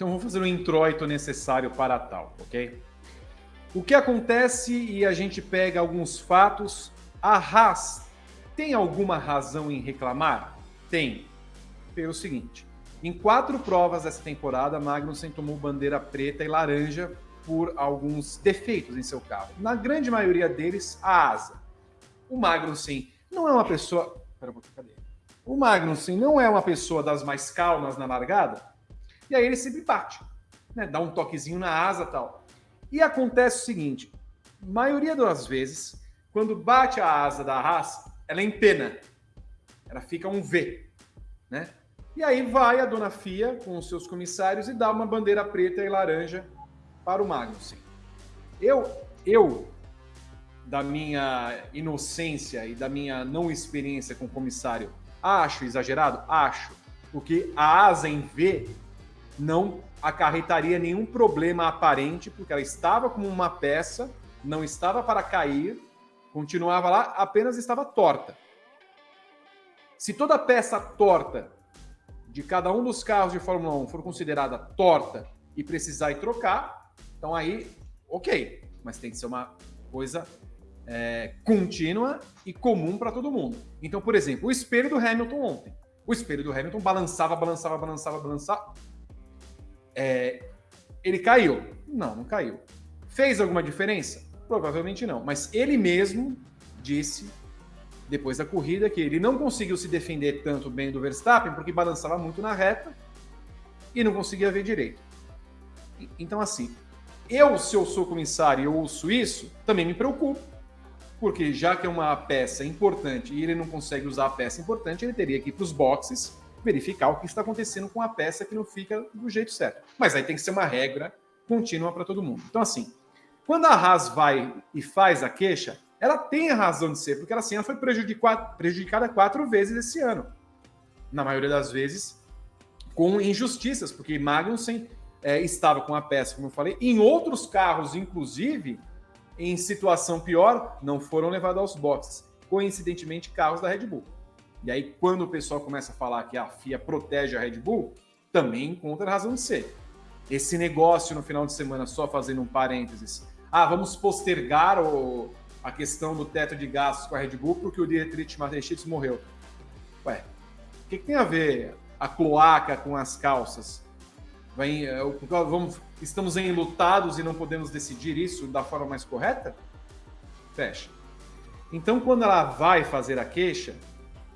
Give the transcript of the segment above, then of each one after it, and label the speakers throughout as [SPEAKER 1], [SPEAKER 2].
[SPEAKER 1] Então vou fazer o introito necessário para tal, ok? O que acontece e a gente pega alguns fatos. A Haas tem alguma razão em reclamar? Tem. Pelo seguinte: em quatro provas dessa temporada, Magnussen tomou bandeira preta e laranja por alguns defeitos em seu carro. Na grande maioria deles, a asa. O Magnussen não é uma pessoa. Pera cadê? O Magnussen não é uma pessoa das mais calmas na largada, e aí ele sempre bate, né? dá um toquezinho na asa tal. E acontece o seguinte: maioria das vezes, quando bate a asa da Haas, ela empena, ela fica um V, né? E aí vai a dona Fia com os seus comissários e dá uma bandeira preta e laranja para o Magnussen. Eu, eu, da minha inocência e da minha não experiência com comissário, acho exagerado? Acho. Porque a asa em V não acarretaria nenhum problema aparente, porque ela estava como uma peça, não estava para cair, continuava lá, apenas estava torta. Se toda peça torta de cada um dos carros de Fórmula 1 for considerada torta e precisar ir trocar, então aí, ok. Mas tem que ser uma coisa é, contínua e comum para todo mundo. Então, por exemplo, o espelho do Hamilton ontem. O espelho do Hamilton balançava, balançava, balançava, balançava. É, ele caiu? Não, não caiu. Fez alguma diferença? Provavelmente não. Mas ele mesmo disse depois da corrida que ele não conseguiu se defender tanto bem do Verstappen porque balançava muito na reta e não conseguia ver direito. Então, assim, eu, se eu sou comissário e eu ouço isso, também me preocupo, porque já que é uma peça importante e ele não consegue usar a peça importante, ele teria que ir para os boxes verificar o que está acontecendo com a peça que não fica do jeito certo. Mas aí tem que ser uma regra contínua para todo mundo. Então, assim, quando a Haas vai e faz a queixa, ela tem a razão de ser, porque ela, assim, ela foi prejudicada quatro vezes esse ano. Na maioria das vezes, com injustiças, porque Magnussen é, estava com a peça, como eu falei, em outros carros, inclusive, em situação pior, não foram levados aos boxes. Coincidentemente, carros da Red Bull. E aí, quando o pessoal começa a falar que a FIA protege a Red Bull, também encontra razão de ser. Esse negócio no final de semana, só fazendo um parênteses, ah, vamos postergar o, a questão do teto de gastos com a Red Bull porque o Dietrich Mateschitz morreu. Ué, o que, que, tem a ver a cloaca com as calças? Vai, é, vamos, estamos enlutados e não podemos decidir isso da forma mais correta? Fecha. Então, quando ela vai fazer a queixa,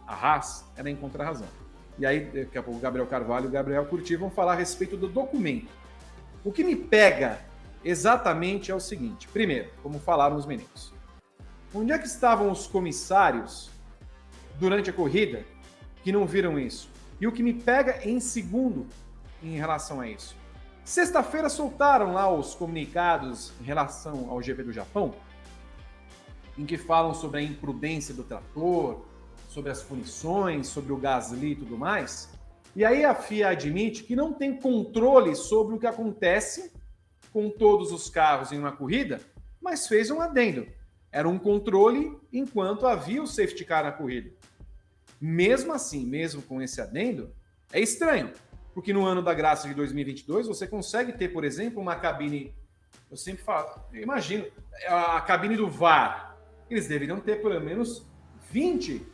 [SPEAKER 1] a Haas, ela encontra a razão. E aí, daqui a pouco, o Gabriel Carvalho e o Gabriel Curti vão falar a respeito do documento. O que me pega exatamente é o seguinte: primeiro, como falaram os meninos, Onde é que estavam os comissários durante a corrida que não viram isso? E o que me pega em segundo em relação a isso. Sexta-feira soltaram lá os comunicados em relação ao GP do Japão, em que falam sobre a imprudência do trator, sobre as punições, sobre o Gasly e tudo mais. E aí a FIA admite que não tem controle sobre o que acontece com todos os carros em uma corrida, mas fez um adendo. Era um controle enquanto havia o safety car na corrida. Mesmo assim, mesmo com esse adendo, é estranho, porque no ano da graça de 2022 você consegue ter, por exemplo, uma cabine. Eu sempre falo, eu imagino, a cabine do VAR. Eles deveriam ter pelo menos 20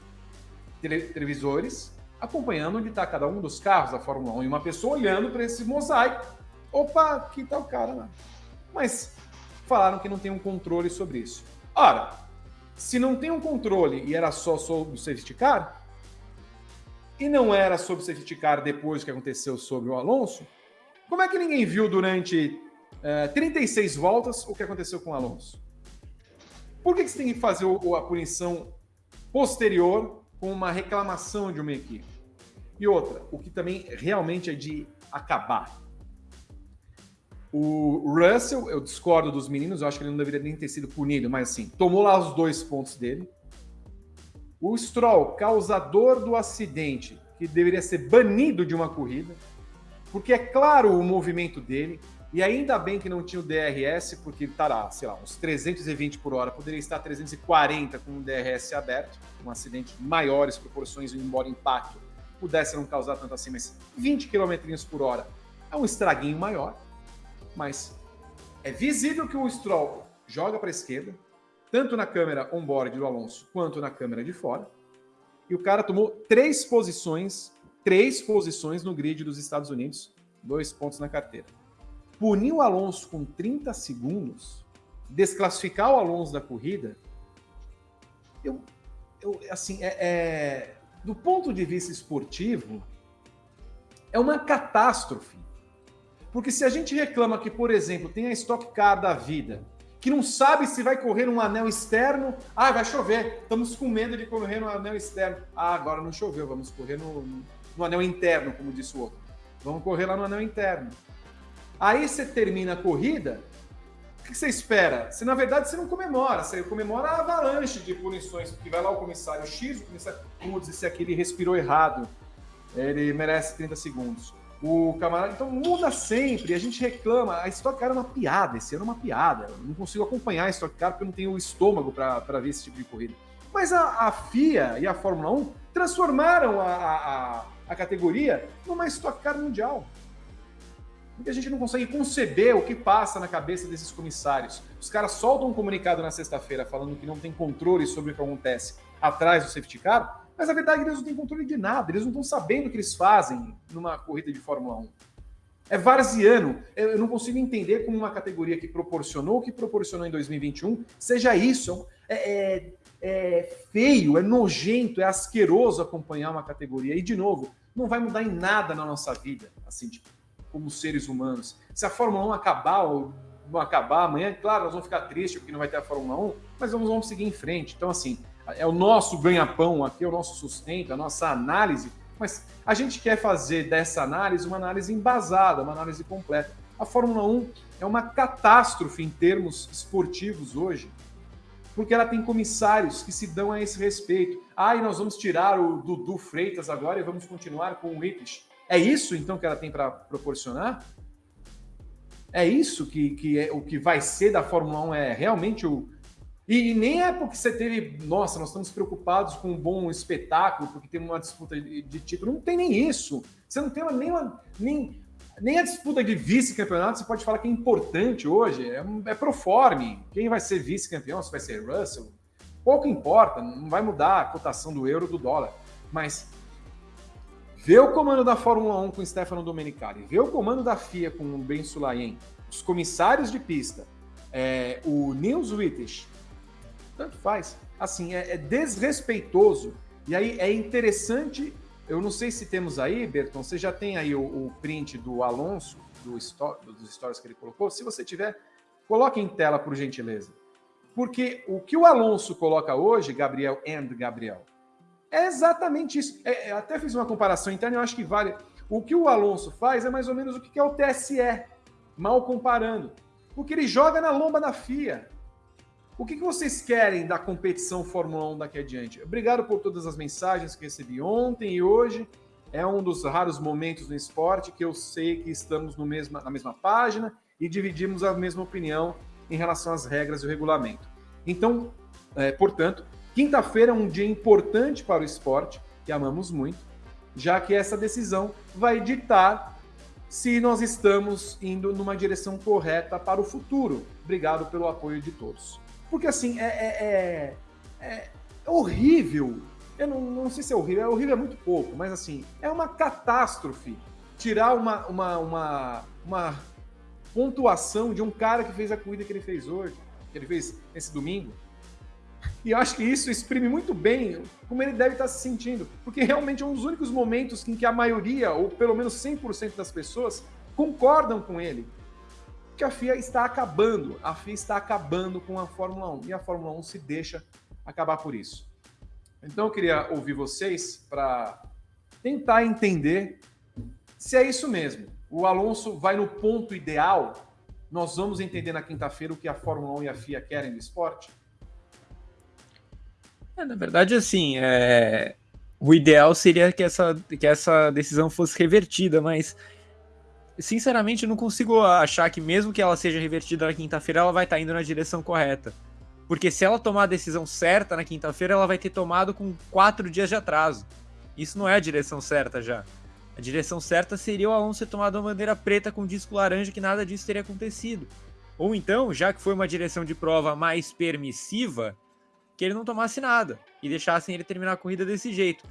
[SPEAKER 1] tele televisores acompanhando onde está cada um dos carros da Fórmula 1 e uma pessoa olhando para esse mosaico. Opa, aqui está o cara lá. Mas falaram que não tem um controle sobre isso. Ora, se não tem um controle e era só sobre o safety car, e não era sobre o safety car depois que aconteceu sobre o Alonso, como é que ninguém viu durante uh, eh, 36 voltas o que aconteceu com o Alonso? Por que, que você tem que fazer a punição posterior com uma reclamação de uma equipe? E outra, o que também realmente é de acabar. O Russell, eu discordo dos meninos, eu acho que ele não deveria nem ter sido punido, mas assim, tomou lá os dois pontos dele. O Stroll, causador do acidente, que deveria ser banido de uma corrida, porque é claro o movimento dele, e ainda bem que não tinha o DRS, porque estará, sei lá, uns 320 por hora, poderia estar 340 com o DRS aberto, um acidente de maiores proporções, embora impacto pudesse não causar tanto assim, mas 20 km por hora É um estraguinho maior, mas é visível que o Stroll joga para a esquerda, tanto na câmera on-board do Alonso quanto na câmera de fora. E o cara tomou três posições, três posições no grid dos Estados Unidos, dois pontos na carteira. Punir o Alonso com 30 segundos, desclassificar o Alonso da corrida, eu, eu assim, é, é, do ponto de vista esportivo, é uma catástrofe. Porque se a gente reclama que, por exemplo, tem a Stock Car da vida, que não sabe se vai correr num anel externo, ah, vai chover, estamos com medo de correr no anel externo. Ah, agora não choveu, vamos correr no, no anel interno, como disse o outro. Vamos correr lá no anel interno. Aí você termina a corrida, o que você espera? Você, na verdade, você não comemora, você comemora a avalanche de punições, porque vai lá o comissário X, o comissário, putz, esse aqui ele respirou errado, ele merece 30 segundos. O camarada, então muda sempre, a gente reclama, a Stock Car é uma piada, esse ano é uma piada, eu não consigo acompanhar a Stock Car porque eu não tenho o estômago para ver esse tipo de corrida. Mas a, a, FIA e a Fórmula 1 transformaram a, a, a categoria numa Stock Car mundial porque a gente não consegue conceber o que passa na cabeça desses comissários. Os caras soltam um comunicado na sexta-feira falando que não tem controle sobre o que acontece atrás do safety car, mas a verdade é que eles não têm controle de nada, eles não estão sabendo o que eles fazem numa corrida de Fórmula 1. É varziano. Eu não consigo entender como uma categoria que proporcionou o que proporcionou em 2021 seja isso. É, é, é feio, é nojento, é asqueroso acompanhar uma categoria. E, de novo, não vai mudar em nada na nossa vida. Assim, tipo, como seres humanos. Se a Fórmula 1 acabar ou não acabar amanhã, claro, nós vamos ficar tristes porque não vai ter a Fórmula 1, mas vamos, vamos seguir em frente. Então, assim, é o nosso ganha-pão aqui, é o nosso sustento, a nossa análise, mas a gente quer fazer dessa análise uma análise embasada, uma análise completa. A Fórmula 1 é uma catástrofe em termos esportivos hoje, porque ela tem comissários que se dão a esse respeito. Ah, e nós vamos tirar o Dudu Freitas agora e vamos continuar com o Wittich. É isso, então, que ela tem para proporcionar? É isso que, que é o que vai ser da Fórmula 1? É realmente o. E, nem é porque você teve. Nossa, nós estamos preocupados com um bom espetáculo, porque tem uma disputa de, de título. Não tem nem isso. Você não tem nem, uma, nem, nem a disputa de vice-campeonato. Você pode falar que é importante hoje. É, é proforme. Quem vai ser vice-campeão? Se vai ser Russell? Pouco importa. Não vai mudar a cotação do euro do dólar. Mas Vê o comando da Fórmula 1 com Stefano Domenicali, vê o comando da FIA com o Ben Sulayen, os comissários de pista, é, o Nils Wittich, tanto faz. Assim, é, é, desrespeitoso. E aí é interessante, eu não sei se temos aí, Berton, você já tem aí o, o print do Alonso, do dos stories que ele colocou. Se você tiver, coloque em tela, por gentileza. Porque o que o Alonso coloca hoje, Gabriel and Gabriel, é exatamente isso. É, até fiz uma comparação interna, eu acho que vale. O que o Alonso faz é mais ou menos o que é o TSE, mal comparando. Porque ele joga na lomba da FIA. O que, que vocês querem da competição Fórmula 1 daqui adiante? Obrigado por todas as mensagens que recebi ontem e hoje. É um dos raros momentos no esporte que eu sei que estamos no mesma, na mesma página e dividimos a mesma opinião em relação às regras e o regulamento. Então, é, portanto, Quinta-feira é um dia importante para o esporte, que amamos muito, já que essa decisão vai ditar se nós estamos indo numa direção correta para o futuro. Obrigado pelo apoio de todos. Porque assim, é, é, é, é horrível. Eu não, não, sei se é horrível, é horrível é muito pouco, mas assim, é uma catástrofe tirar uma, uma, uma, uma pontuação de um cara que fez a corrida que ele fez hoje, que ele fez esse domingo, e eu acho que isso exprime muito bem como ele deve estar se sentindo, porque realmente é um dos únicos momentos em que a maioria, ou pelo menos 100% das pessoas, concordam com ele. Que a FIA está acabando, a FIA está acabando com a Fórmula 1 e a Fórmula 1 se deixa acabar por isso. Então eu queria ouvir vocês para tentar entender se é isso mesmo. O Alonso vai no ponto ideal. Nós vamos entender na quinta-feira o que a Fórmula 1 e a FIA querem do esporte.
[SPEAKER 2] É, na verdade, assim, é... o ideal seria que essa, que essa decisão fosse revertida, mas sinceramente não consigo achar que mesmo que ela seja revertida na quinta-feira, ela vai estar indo na direção correta. Porque se ela tomar a decisão certa na quinta-feira, ela vai ter tomado com quatro dias de atraso. Isso não é a direção certa já. A direção certa seria o Alonso ter tomado uma bandeira preta com disco laranja que nada disso teria acontecido. Ou então, já que foi uma direção de prova mais permissiva, que ele não tomasse nada e deixassem ele terminar a corrida desse jeito.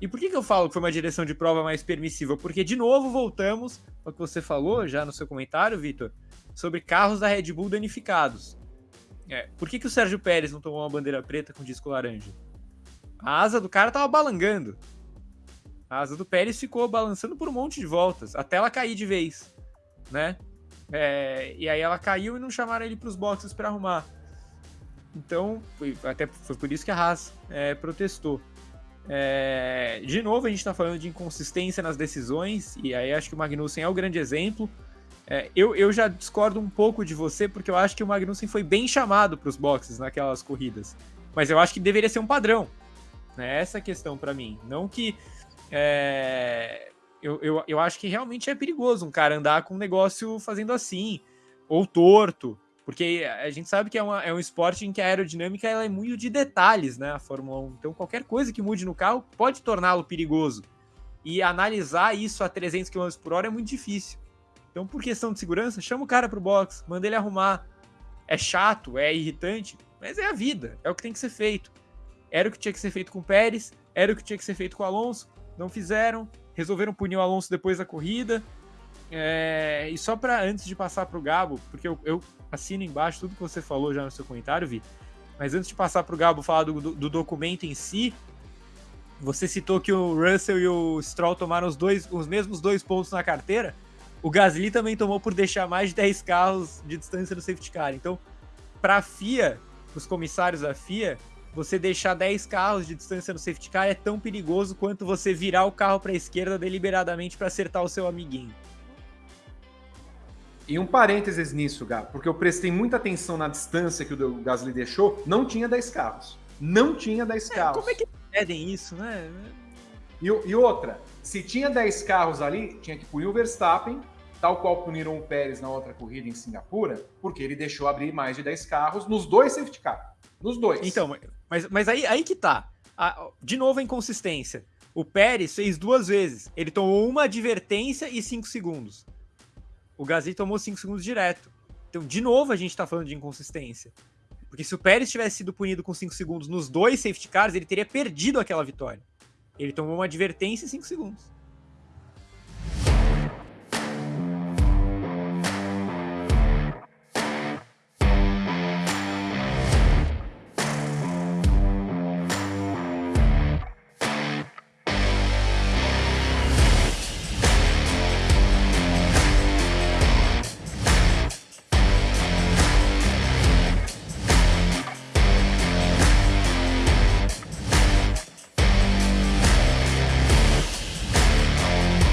[SPEAKER 2] E por que, que eu falo que foi uma direção de prova mais permissiva? Porque, de novo, voltamos ao que você falou já no seu comentário, Vitor, sobre carros da Red Bull danificados. É, por que, que o Sérgio Pérez não tomou uma bandeira preta com disco laranja? A asa do cara tava balangando. A asa do Pérez ficou balançando por um monte de voltas, até ela cair de vez, né? É, e aí ela caiu e não chamaram ele para os boxes para arrumar. Então, foi, até foi por isso que a Haas é, protestou. É, de novo, a gente está falando de inconsistência nas decisões, e aí acho que o Magnussen é o grande exemplo. É, eu, eu já discordo um pouco de você, porque eu acho que o Magnussen foi bem chamado para os boxes naquelas corridas. Mas eu acho que deveria ser um padrão. Né? Essa é a questão para mim. Não que. É, eu, eu, eu acho que realmente é perigoso um cara andar com um negócio fazendo assim, ou torto. Porque a gente sabe que é, uma, é um esporte em que a aerodinâmica ela é muito de detalhes, né? A Fórmula 1. Então, qualquer coisa que mude no carro pode torná-lo perigoso. E analisar isso a 300 km por hora é muito difícil. Então, por questão de segurança, chama o cara pro box, manda ele arrumar. É chato, é irritante, mas é a vida, é o que tem que ser feito. Era o que tinha que ser feito com o Pérez, era o que tinha que ser feito com o Alonso, não fizeram, resolveram punir o Alonso depois da corrida. É, e só para antes de passar para o Gabo, porque eu, eu, assino embaixo tudo que você falou já no seu comentário, Vi. Mas antes de passar para o Gabo falar do, do, do, documento em si, você citou que o Russell e o Stroll tomaram os, dois, os mesmos dois pontos na carteira. O Gasly também tomou por deixar mais de 10 carros de distância no safety car. Então, para a FIA, os comissários da FIA, você deixar 10 carros de distância no safety car é tão perigoso quanto você virar o carro para a esquerda deliberadamente para acertar o seu amiguinho.
[SPEAKER 1] E um parênteses nisso, Gá, porque eu prestei muita atenção na distância que o Gasly deixou, não tinha 10 carros. Não tinha 10 é, carros.
[SPEAKER 2] Como é que pedem isso, né?
[SPEAKER 1] E, e, outra, se tinha 10 carros ali, tinha que punir o Verstappen, tal qual puniram o Pérez na outra corrida em Singapura, porque ele deixou abrir mais de 10 carros nos dois safety car. Nos dois.
[SPEAKER 2] Então, mas, mas aí, aí que tá. A, de novo a inconsistência. O Pérez fez duas vezes. Ele tomou uma advertência e 5 segundos. O Gasly tomou 5 segundos direto. Então, de novo, a gente tá falando de inconsistência. Porque se o Pérez tivesse sido punido com 5 segundos nos dois safety cars, ele teria perdido aquela vitória. Ele tomou uma advertência em 5 segundos.